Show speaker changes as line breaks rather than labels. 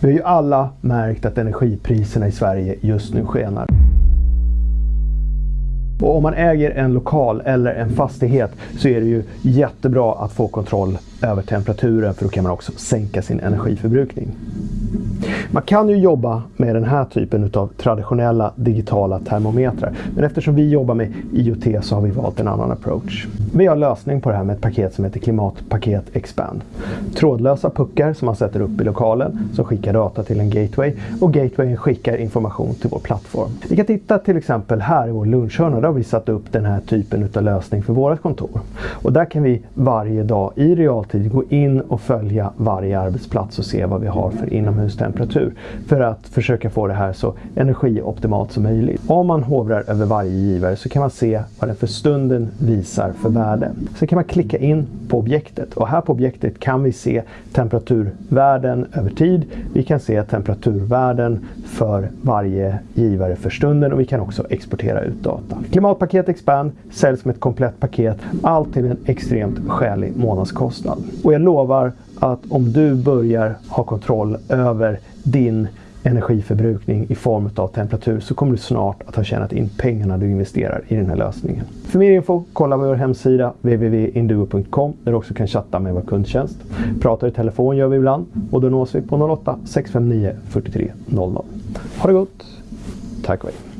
Vi har ju alla märkt att energipriserna i Sverige just nu skenar. Och om man äger en lokal eller en fastighet så är det ju jättebra att få kontroll över temperaturen för då kan man också sänka sin energiförbrukning. Man kan ju jobba med den här typen av traditionella digitala termometrar. Men eftersom vi jobbar med IoT så har vi valt en annan approach. Vi har lösning på det här med ett paket som heter Klimatpaket Expand. Trådlösa puckar som man sätter upp i lokalen som skickar data till en gateway och gatewayen skickar information till vår plattform. Vi kan titta till exempel här i vår lunchhörna. Där har vi satt upp den här typen av lösning för vårt kontor. Och där kan vi varje dag i realtid gå in och följa varje arbetsplats och se vad vi har för inomhustemperatur för att försöka få det här så energioptimalt som möjligt. Om man hovrar över varje givare så kan man se vad den för stunden visar för värde. Sen kan man klicka in på objektet och här på objektet kan vi se temperaturvärden över tid. Vi kan se temperaturvärden för varje givare för stunden och vi kan också exportera ut data. Klimatpaket Expand säljs som ett komplett paket, allt till en extremt skälig månadskostnad. Och jag lovar att om du börjar ha kontroll över din energiförbrukning i form av temperatur så kommer du snart att ha tjänat in pengarna du investerar i den här lösningen. För mer info, kolla vår hemsida www.induo.com där du också kan chatta med vår kundtjänst. Pratar i telefon gör vi ibland och då nås vi på 08 659 43 00. Ha det gott! Tack och hej!